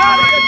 got it.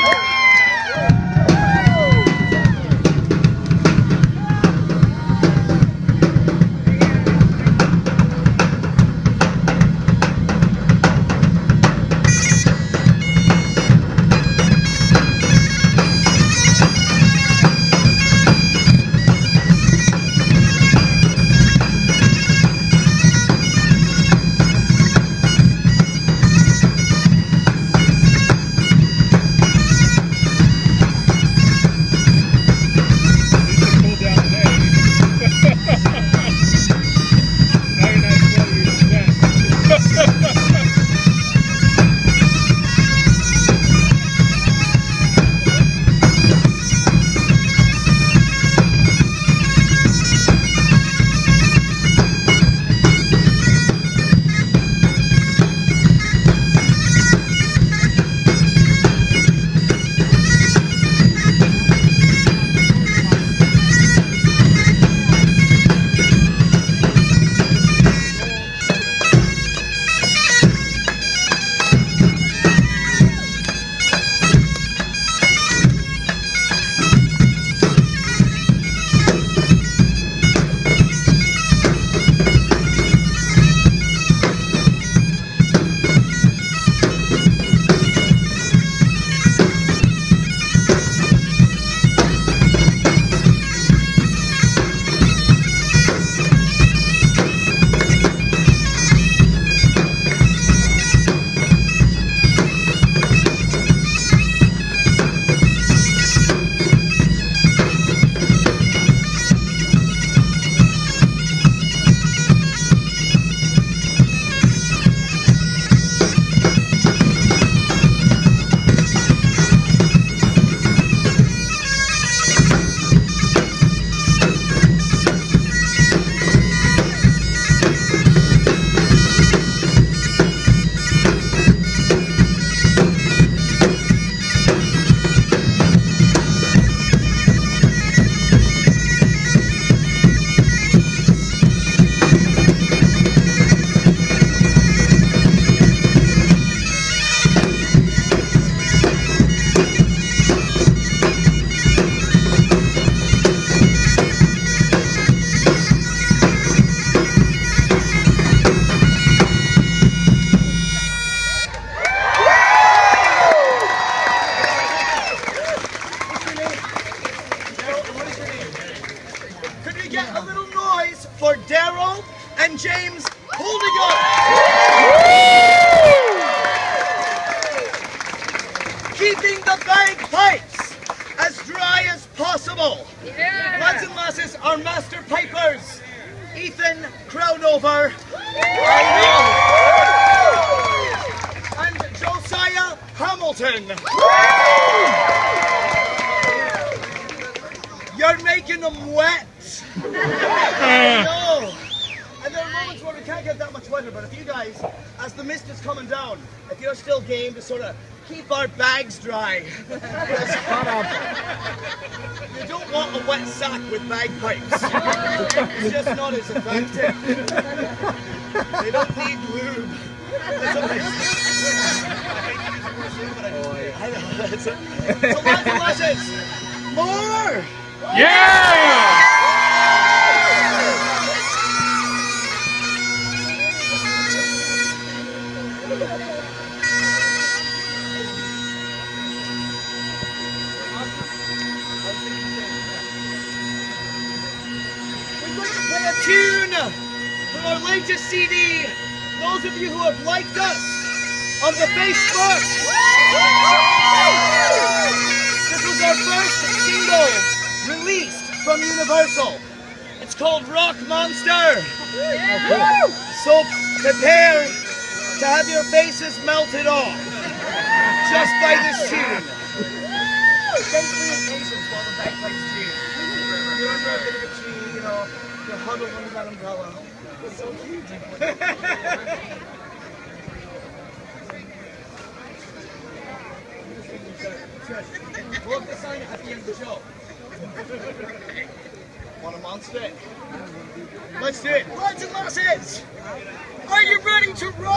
but if you guys, as the mist is coming down, if you're still game to sort of keep our bags dry. you don't want a wet sack with bagpipes. it's just not as effective. they don't need lube. so lads and lasses, more! Yeah! Our latest CD. Those of you who have liked us on the Facebook. This was our first single released from Universal. It's called Rock Monster. So prepare to have your faces melted off just by this tune. Thanks for your patience while the bagpipes tune. Under a bit of a tree, you know, you're huddled under that umbrella. It's so. We'll have to sign at the end of the show. Want a monster? Let's do it. Lads and lasses, are you ready to roll?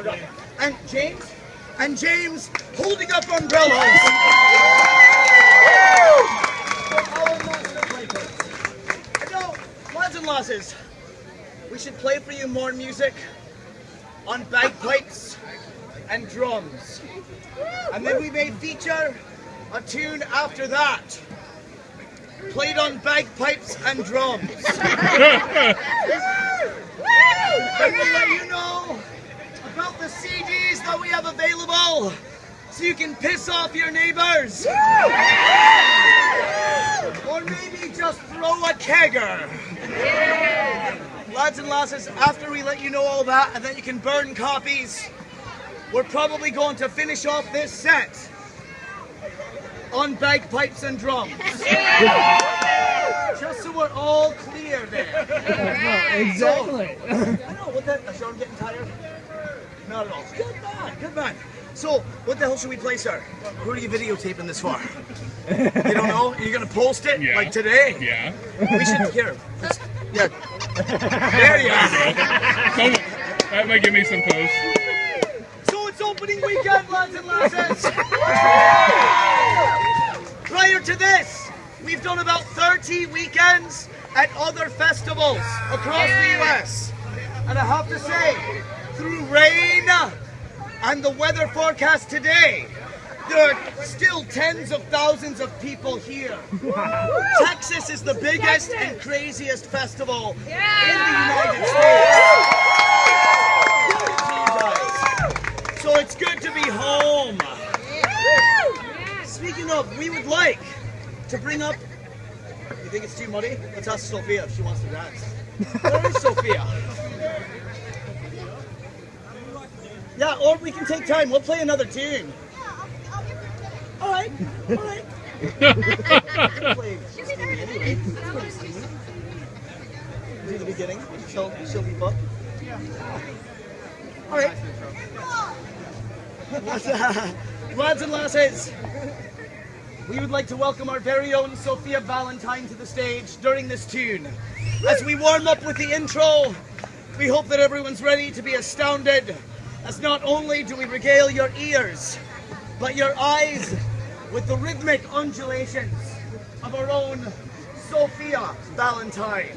One more time, I forgot. And James, and James holding up umbrellas. For our. And now, lads and lasses, we should play for you more music on bagpipes and drums. And then we may feature a tune after that played on bagpipes and drums. And we'll let you know about the CDs that we have available so you can piss off your neighbors. Or maybe just throw a kegger. Lads and lasses, after we let you know all that and then you can burn copies, we're probably going to finish off this set on bagpipes and drums. Just so we're all clear there. exactly. I know, what the, is Sean getting tired? Not at all. Good man, good man. So, what the hell should we play, sir? Who are you videotaping this for? You don't know? You're you gonna post it? Yeah. Like today? Yeah. We should, here. let's- Yeah. There you are. Some, that might give me some posts. So it's opening weekend, lads and lasses. Prior to this, we've done about 30 weekends at other festivals across the US. And I have to say, through rain and the weather forecast today, there are still tens of thousands of people here. Texas is the biggest and craziest festival in the United States. So it's good to be home. Speaking of, we would like to bring up. You think it's too muddy? Let's ask Sophia if she wants to dance. Where is Sophia? Yeah, or we can take time. We'll play another tune. Yeah, I'll give her a tune. All right, all right. Play Steamy anyway. It's pretty steamy. Do the beginning. She'll, she'll be up. All right. Lads and lasses, we would like to welcome our very own Sophia Valentine to the stage during this tune. As we warm up with the intro, we hope that everyone's ready to be astounded, as not only do we regale your ears, but your eyes with the rhythmic undulations of our own Sophia Valentine.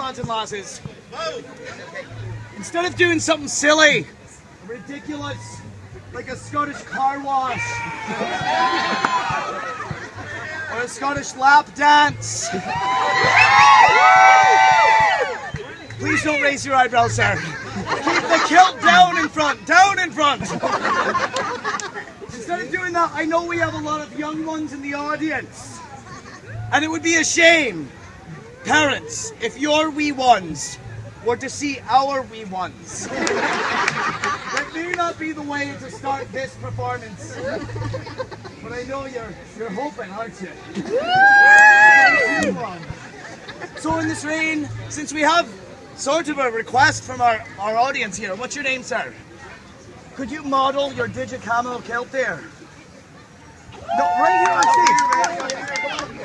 Lads and lasses, instead of doing something silly, ridiculous, like a Scottish car wash, or a Scottish lap dance. Please don't raise your eyebrows, sir. Keep the kilt down in front, down in front. Instead of doing that, I know we have a lot of young ones in the audience. And it would be a shame, parents, if your wee ones were to see our wee ones. That may not be the way to start this performance. But I know you're you're hoping, aren't you? So in this rain, since we have sort of a request from our, our audience here, what's your name, sir? Could you model your digicamo kilt there? No, right here on stage.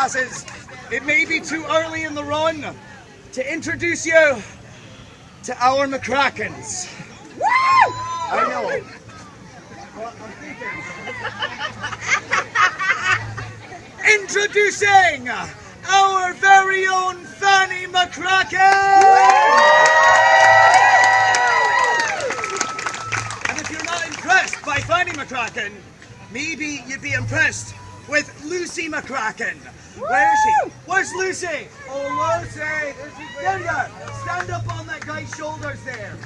Lads and lasses, it may be too early in the run to introduce you to our McCrackens. I know. Introducing our very own Fanny McCracken! And if you're not impressed by Fanny McCracken, maybe you'd be impressed with Lucy McCracken. Where is she? Where's Lucy? Oh, Lucy! There you are. Stand up on that guy's shoulders there.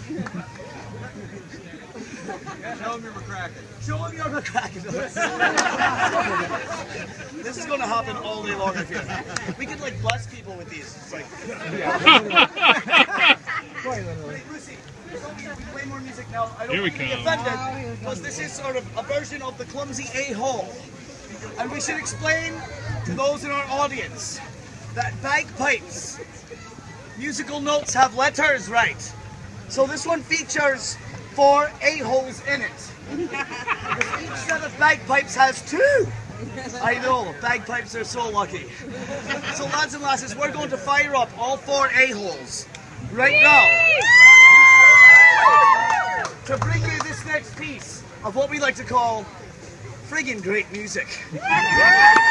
Show him your McCracken. Show him your McCracken. this is going to happen all day long, I feel. We could like bless people with these. It's like. Lucy, we play more music now. I don't Here we want you to be come. offended because this is sort of a version of the clumsy a-hole. And we should explain to those in our audience that bagpipes, musical notes have letters, right? So this one features four a-holes in it. Each set of bagpipes has two. I know, bagpipes are so lucky. So lads and lasses, we're going to fire up all four a-holes right now to bring you this next piece of what we like to call friggin' great music.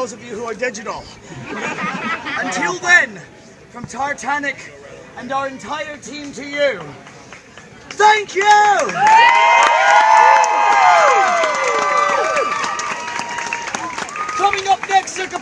those of you who are digital. Until then, from Tartanic and our entire team to you, thank you! Coming up next, Circa